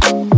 Thank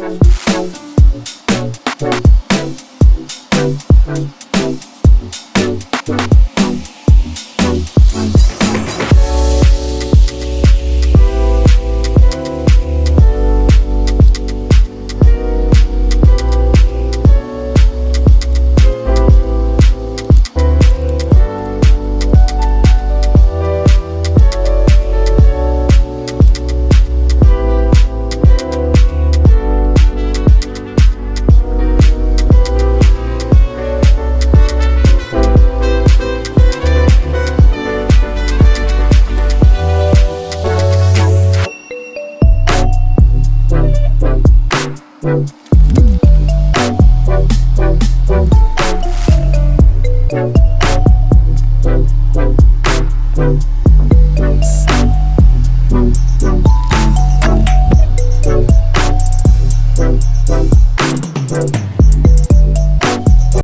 Thank